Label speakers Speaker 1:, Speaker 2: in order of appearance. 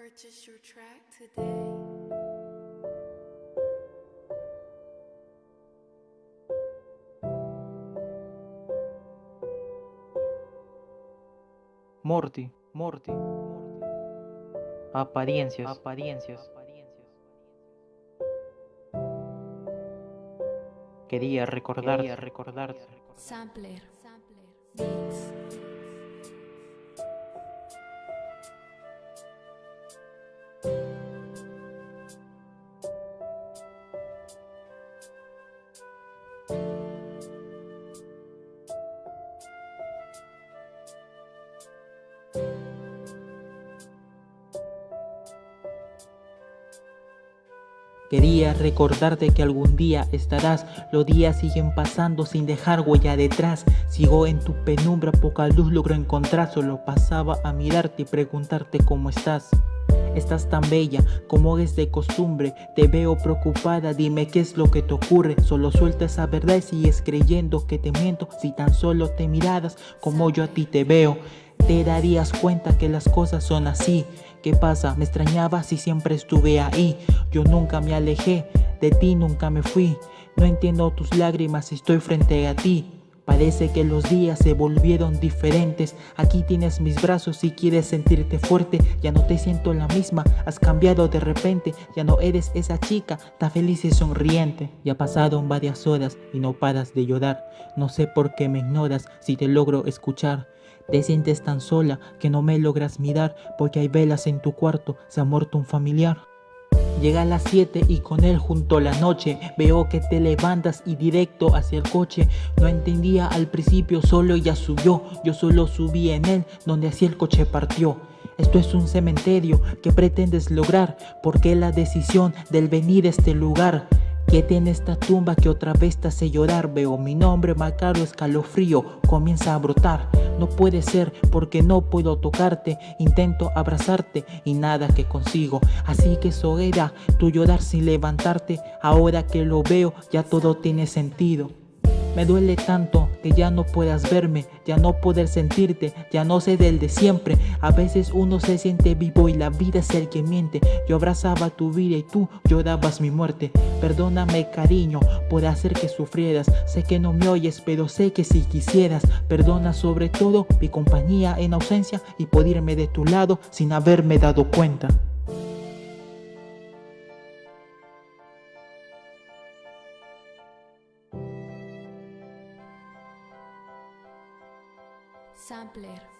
Speaker 1: Purchase your track today.
Speaker 2: Morty, Morty, apariencias, apariencias. Quería recordar, quería recordarte.
Speaker 1: Sampler.
Speaker 2: Quería recordarte que algún día estarás, los días siguen pasando sin dejar huella detrás. Sigo en tu penumbra, poca luz logro encontrar, solo pasaba a mirarte y preguntarte cómo estás. Estás tan bella como es de costumbre, te veo preocupada, dime qué es lo que te ocurre. Solo suelta esa verdad y sigues creyendo que te miento si tan solo te miradas como yo a ti te veo te darías cuenta que las cosas son así. ¿Qué pasa? Me extrañabas y siempre estuve ahí. Yo nunca me alejé, de ti nunca me fui. No entiendo tus lágrimas, estoy frente a ti. Parece que los días se volvieron diferentes. Aquí tienes mis brazos si quieres sentirte fuerte. Ya no te siento la misma, has cambiado de repente. Ya no eres esa chica tan feliz y sonriente. Ya pasaron varias horas y no paras de llorar. No sé por qué me ignoras si te logro escuchar. Te sientes tan sola que no me logras mirar porque hay velas en tu cuarto, se ha muerto un familiar. Llega a las 7 y con él junto la noche Veo que te levantas y directo hacia el coche No entendía al principio, solo ella subió Yo solo subí en él, donde así el coche partió esto es un cementerio que pretendes lograr Porque la decisión del venir a este lugar que tiene esta tumba que otra vez te hace llorar. Veo mi nombre macaro, escalofrío, comienza a brotar. No puede ser porque no puedo tocarte Intento abrazarte y nada que consigo. Así que eso era tu llorar sin levantarte. Ahora que lo veo ya todo tiene sentido me duele tanto que ya no puedas verme, ya no poder sentirte, ya no sé del de siempre. A veces uno se siente vivo y la vida es el que miente. Yo abrazaba tu vida y tú llorabas mi muerte. Perdóname cariño por hacer que sufrieras. Sé que no me oyes, pero sé que si quisieras. Perdona sobre todo mi compañía en ausencia y por irme de tu lado sin haberme dado cuenta. Sampler.